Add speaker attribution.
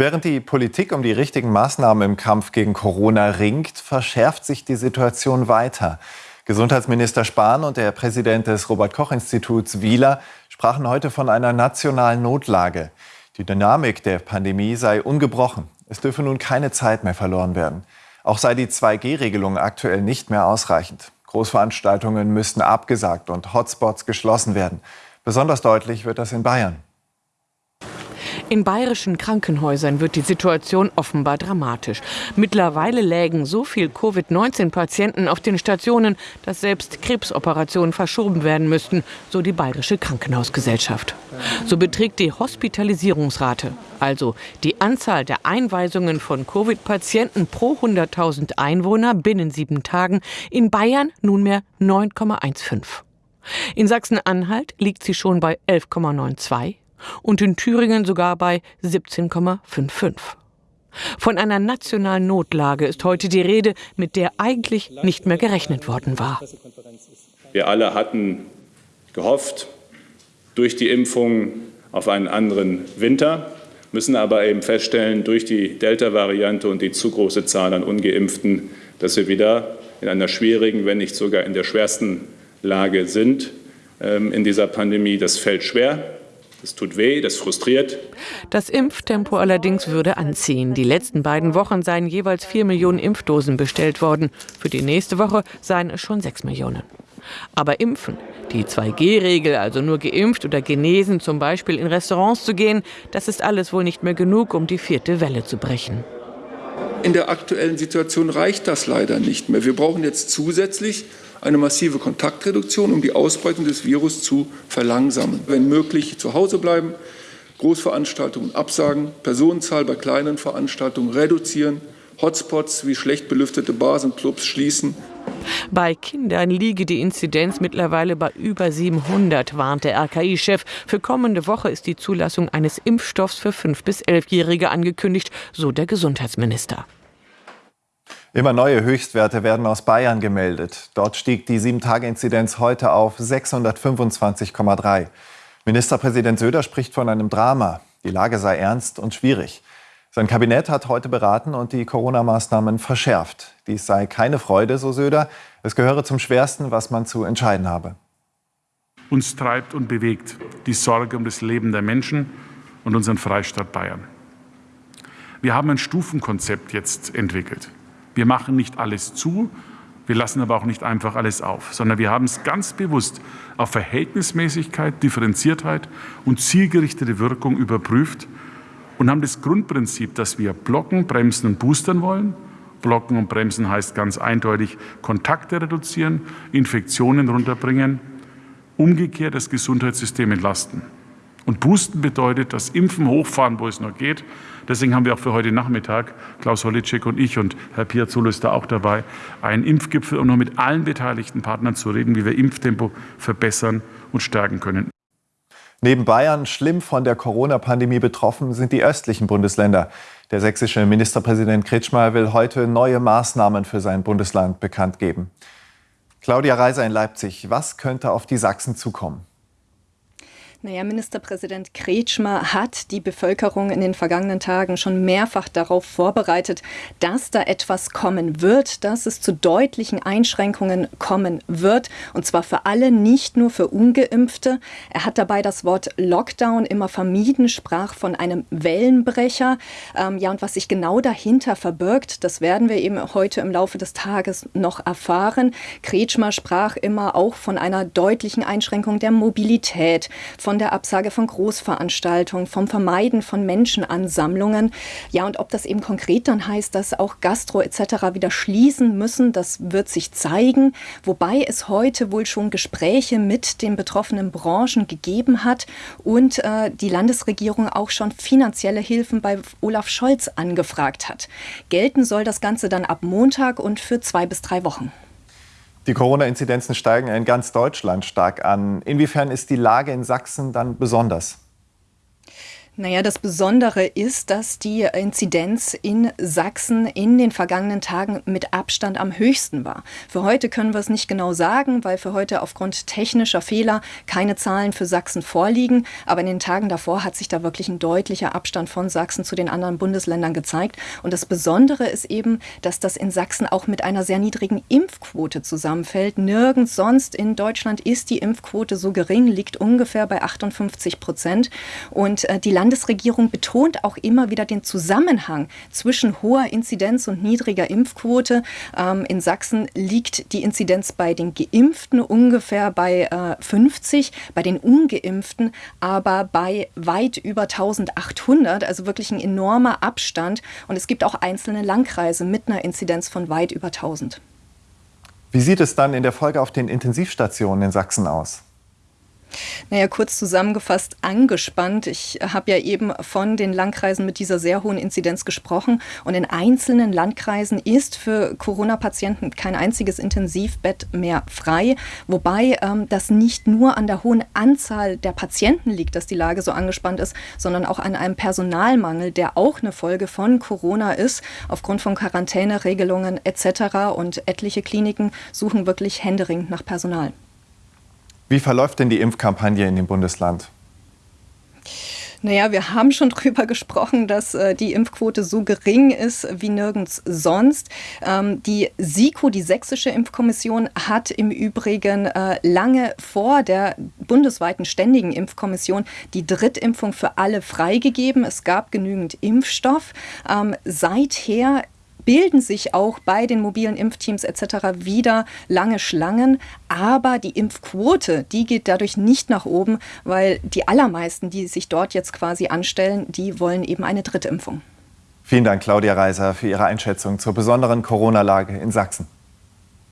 Speaker 1: Während die Politik um die richtigen Maßnahmen im Kampf gegen Corona ringt, verschärft sich die Situation weiter. Gesundheitsminister Spahn und der Präsident des Robert Koch Instituts Wieler sprachen heute von einer nationalen Notlage. Die Dynamik der Pandemie sei ungebrochen. Es dürfe nun keine Zeit mehr verloren werden. Auch sei die 2G-Regelung aktuell nicht mehr ausreichend. Großveranstaltungen müssten abgesagt und Hotspots geschlossen werden. Besonders deutlich wird das in Bayern.
Speaker 2: In bayerischen Krankenhäusern wird die Situation offenbar dramatisch. Mittlerweile lägen so viel Covid-19-Patienten auf den Stationen, dass selbst Krebsoperationen verschoben werden müssten, so die bayerische Krankenhausgesellschaft. So beträgt die Hospitalisierungsrate, also die Anzahl der Einweisungen von Covid-Patienten pro 100.000 Einwohner binnen sieben Tagen, in Bayern nunmehr 9,15. In Sachsen-Anhalt liegt sie schon bei 11,92 und in Thüringen sogar bei 17,55. Von einer nationalen Notlage ist heute die Rede, mit der eigentlich nicht mehr gerechnet worden war.
Speaker 3: Wir alle hatten gehofft, durch die Impfung auf einen anderen Winter, müssen aber eben feststellen, durch die Delta-Variante und die zu große Zahl an ungeimpften, dass wir wieder in einer schwierigen, wenn nicht sogar in der schwersten Lage sind ähm, in dieser Pandemie. Das fällt schwer. Das tut weh, das frustriert.
Speaker 2: Das Impftempo allerdings würde anziehen. Die letzten beiden Wochen seien jeweils vier Millionen Impfdosen bestellt worden. Für die nächste Woche seien es schon sechs Millionen. Aber impfen, die 2G-Regel, also nur geimpft oder genesen, zum Beispiel in Restaurants zu gehen, das ist alles wohl nicht mehr genug, um die vierte Welle zu brechen.
Speaker 4: In der aktuellen Situation reicht das leider nicht mehr. Wir brauchen jetzt zusätzlich eine massive Kontaktreduktion, um die Ausbreitung des Virus zu verlangsamen. Wenn möglich zu Hause bleiben, Großveranstaltungen absagen, Personenzahl bei kleinen Veranstaltungen reduzieren, Hotspots wie schlecht belüftete Bars und Clubs schließen.
Speaker 2: Bei Kindern liege die Inzidenz mittlerweile bei über 700, warnt der RKI-Chef. Für kommende Woche ist die Zulassung eines Impfstoffs für 5- bis 11-Jährige angekündigt, so der Gesundheitsminister.
Speaker 1: Immer neue Höchstwerte werden aus Bayern gemeldet. Dort stieg die 7-Tage-Inzidenz heute auf 625,3. Ministerpräsident Söder spricht von einem Drama. Die Lage sei ernst und schwierig. Sein Kabinett hat heute beraten und die Corona-Maßnahmen verschärft. Dies sei keine Freude, so Söder. Es gehöre zum Schwersten, was man zu entscheiden habe.
Speaker 5: Uns treibt und bewegt die Sorge um das Leben der Menschen und unseren Freistaat Bayern. Wir haben ein Stufenkonzept jetzt entwickelt. Wir machen nicht alles zu, wir lassen aber auch nicht einfach alles auf, sondern wir haben es ganz bewusst auf Verhältnismäßigkeit, Differenziertheit und zielgerichtete Wirkung überprüft und haben das Grundprinzip, dass wir blocken, bremsen und boostern wollen. Blocken und bremsen heißt ganz eindeutig Kontakte reduzieren, Infektionen runterbringen, umgekehrt das Gesundheitssystem entlasten. Und boosten bedeutet, das Impfen hochfahren, wo es noch geht, Deswegen haben wir auch für heute Nachmittag, Klaus Holitschek und ich und Herr Piazzolo ist da auch dabei, einen Impfgipfel, um noch mit allen beteiligten Partnern zu reden, wie wir Impftempo verbessern und stärken können.
Speaker 1: Neben Bayern schlimm von der Corona-Pandemie betroffen sind die östlichen Bundesländer. Der sächsische Ministerpräsident Kretschmer will heute neue Maßnahmen für sein Bundesland bekannt geben. Claudia Reiser in Leipzig, was könnte auf die Sachsen zukommen?
Speaker 6: Naja, Ministerpräsident Kretschmer hat die Bevölkerung in den vergangenen Tagen schon mehrfach darauf vorbereitet, dass da etwas kommen wird, dass es zu deutlichen Einschränkungen kommen wird. Und zwar für alle, nicht nur für Ungeimpfte. Er hat dabei das Wort Lockdown immer vermieden, sprach von einem Wellenbrecher. Ähm, ja, und was sich genau dahinter verbirgt, das werden wir eben heute im Laufe des Tages noch erfahren. Kretschmer sprach immer auch von einer deutlichen Einschränkung der Mobilität, von der Absage von Großveranstaltungen, vom Vermeiden von Menschenansammlungen. Ja, und ob das eben konkret dann heißt, dass auch Gastro etc. wieder schließen müssen, das wird sich zeigen. Wobei es heute wohl schon Gespräche mit den betroffenen Branchen gegeben hat und äh, die Landesregierung auch schon finanzielle Hilfen bei Olaf Scholz angefragt hat. Gelten soll das Ganze dann ab Montag und für zwei bis drei Wochen.
Speaker 1: Die Corona-Inzidenzen steigen in ganz Deutschland stark an. Inwiefern ist die Lage in Sachsen dann besonders?
Speaker 6: Naja, das Besondere ist, dass die Inzidenz in Sachsen in den vergangenen Tagen mit Abstand am höchsten war. Für heute können wir es nicht genau sagen, weil für heute aufgrund technischer Fehler keine Zahlen für Sachsen vorliegen. Aber in den Tagen davor hat sich da wirklich ein deutlicher Abstand von Sachsen zu den anderen Bundesländern gezeigt. Und das Besondere ist eben, dass das in Sachsen auch mit einer sehr niedrigen Impfquote zusammenfällt. Nirgends sonst in Deutschland ist die Impfquote so gering, liegt ungefähr bei 58 Prozent. Und äh, die Land Landesregierung betont auch immer wieder den Zusammenhang zwischen hoher Inzidenz und niedriger Impfquote. Ähm, in Sachsen liegt die Inzidenz bei den Geimpften ungefähr bei äh, 50, bei den Ungeimpften aber bei weit über 1800, also wirklich ein enormer Abstand. Und es gibt auch einzelne Landkreise mit einer Inzidenz von weit über 1000.
Speaker 1: Wie sieht es dann in der Folge auf den Intensivstationen in Sachsen aus?
Speaker 6: Naja, kurz zusammengefasst angespannt. Ich habe ja eben von den Landkreisen mit dieser sehr hohen Inzidenz gesprochen. Und in einzelnen Landkreisen ist für Corona-Patienten kein einziges Intensivbett mehr frei. Wobei ähm, das nicht nur an der hohen Anzahl der Patienten liegt, dass die Lage so angespannt ist, sondern auch an einem Personalmangel, der auch eine Folge von Corona ist, aufgrund von Quarantäneregelungen etc. Und etliche Kliniken suchen wirklich händeringend nach Personal.
Speaker 1: Wie verläuft denn die Impfkampagne in dem Bundesland?
Speaker 6: Naja, wir haben schon drüber gesprochen, dass äh, die Impfquote so gering ist wie nirgends sonst. Ähm, die SIKO, die Sächsische Impfkommission, hat im Übrigen äh, lange vor der bundesweiten Ständigen Impfkommission die Drittimpfung für alle freigegeben. Es gab genügend Impfstoff. Ähm, seither bilden sich auch bei den mobilen Impfteams etc. wieder lange Schlangen. Aber die Impfquote, die geht dadurch nicht nach oben, weil die allermeisten, die sich dort jetzt quasi anstellen, die wollen eben eine Drittimpfung.
Speaker 1: Vielen Dank, Claudia Reiser, für Ihre Einschätzung zur besonderen Corona-Lage in Sachsen.